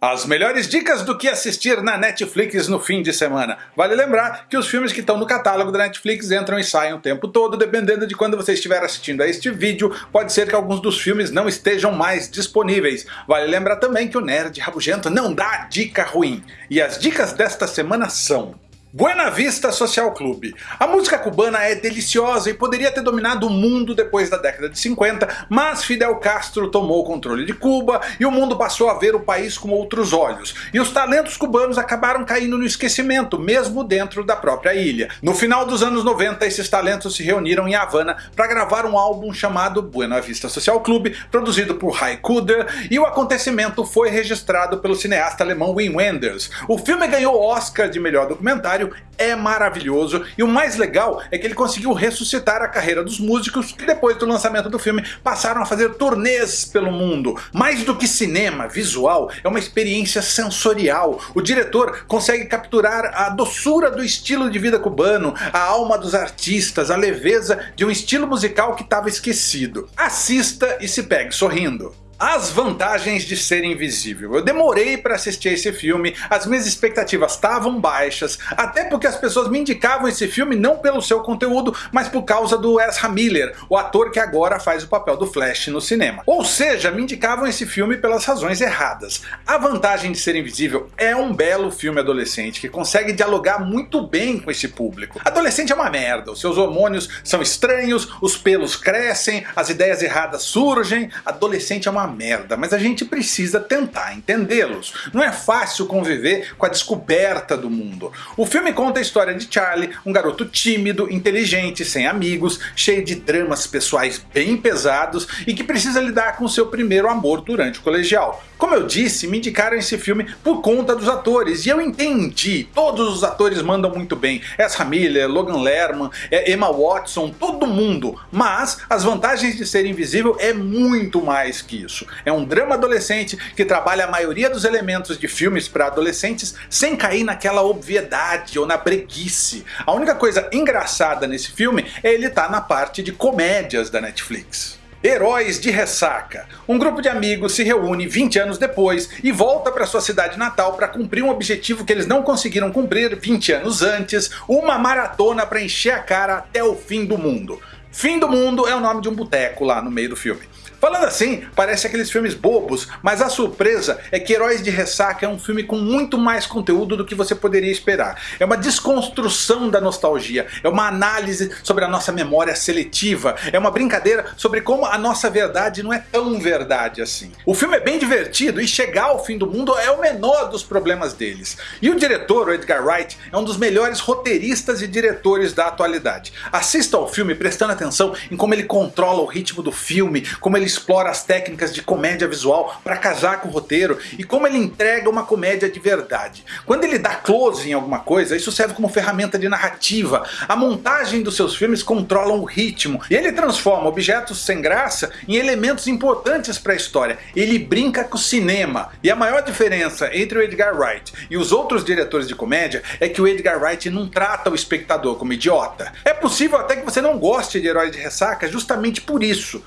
As melhores dicas do que assistir na Netflix no fim de semana. Vale lembrar que os filmes que estão no catálogo da Netflix entram e saem o tempo todo, dependendo de quando você estiver assistindo a este vídeo, pode ser que alguns dos filmes não estejam mais disponíveis. Vale lembrar também que o Nerd Rabugento não dá dica ruim. E as dicas desta semana são... Buena Vista Social Club. A música cubana é deliciosa e poderia ter dominado o mundo depois da década de 50, mas Fidel Castro tomou o controle de Cuba e o mundo passou a ver o país com outros olhos. E os talentos cubanos acabaram caindo no esquecimento, mesmo dentro da própria ilha. No final dos anos 90, esses talentos se reuniram em Havana para gravar um álbum chamado Buena Vista Social Club, produzido por Ray Cooder, e o acontecimento foi registrado pelo cineasta alemão Wim Wenders. O filme ganhou Oscar de melhor documentário é maravilhoso e o mais legal é que ele conseguiu ressuscitar a carreira dos músicos que depois do lançamento do filme passaram a fazer turnês pelo mundo. Mais do que cinema, visual, é uma experiência sensorial. O diretor consegue capturar a doçura do estilo de vida cubano, a alma dos artistas, a leveza de um estilo musical que estava esquecido. Assista e se pegue sorrindo. As vantagens de ser invisível. Eu demorei para assistir esse filme, as minhas expectativas estavam baixas, até porque as pessoas me indicavam esse filme não pelo seu conteúdo, mas por causa do Ezra Miller, o ator que agora faz o papel do Flash no cinema. Ou seja, me indicavam esse filme pelas razões erradas. A vantagem de ser invisível é um belo filme adolescente que consegue dialogar muito bem com esse público. Adolescente é uma merda, os seus hormônios são estranhos, os pelos crescem, as ideias erradas surgem, adolescente é uma merda, mas a gente precisa tentar entendê-los. Não é fácil conviver com a descoberta do mundo. O filme conta a história de Charlie, um garoto tímido, inteligente, sem amigos, cheio de dramas pessoais bem pesados e que precisa lidar com seu primeiro amor durante o colegial. Como eu disse, me indicaram esse filme por conta dos atores, e eu entendi, todos os atores mandam muito bem, Ezra Miller, Logan Lerman, é, Emma Watson, todo mundo, mas as vantagens de ser invisível é muito mais que isso. É um drama adolescente que trabalha a maioria dos elementos de filmes para adolescentes sem cair naquela obviedade ou na breguice. A única coisa engraçada nesse filme é ele estar tá na parte de comédias da Netflix. Heróis de Ressaca. Um grupo de amigos se reúne 20 anos depois e volta para sua cidade natal para cumprir um objetivo que eles não conseguiram cumprir 20 anos antes, uma maratona para encher a cara até o fim do mundo. Fim do Mundo é o nome de um boteco lá no meio do filme. Falando assim, parece aqueles filmes bobos, mas a surpresa é que Heróis de Ressaca é um filme com muito mais conteúdo do que você poderia esperar. É uma desconstrução da nostalgia, é uma análise sobre a nossa memória seletiva, é uma brincadeira sobre como a nossa verdade não é tão verdade assim. O filme é bem divertido e chegar ao fim do mundo é o menor dos problemas deles. E o diretor, o Edgar Wright, é um dos melhores roteiristas e diretores da atualidade. Assista ao filme prestando atenção em como ele controla o ritmo do filme, como ele explora as técnicas de comédia visual para casar com o roteiro e como ele entrega uma comédia de verdade. Quando ele dá close em alguma coisa, isso serve como ferramenta de narrativa. A montagem dos seus filmes controla o ritmo e ele transforma objetos sem graça em elementos importantes para a história. Ele brinca com o cinema. E a maior diferença entre o Edgar Wright e os outros diretores de comédia é que o Edgar Wright não trata o espectador como idiota. É possível até que você não goste de Heróis de Ressaca justamente por isso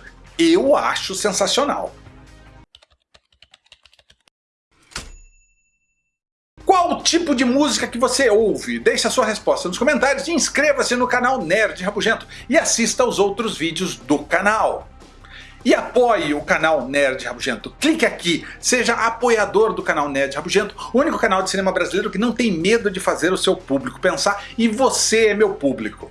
eu acho sensacional. Qual tipo de música que você ouve? Deixe a sua resposta nos comentários e inscreva-se no canal Nerd Rabugento e assista aos outros vídeos do canal. E apoie o canal Nerd Rabugento. Clique aqui, seja apoiador do canal Nerd Rabugento, o único canal de cinema brasileiro que não tem medo de fazer o seu público pensar e você é meu público.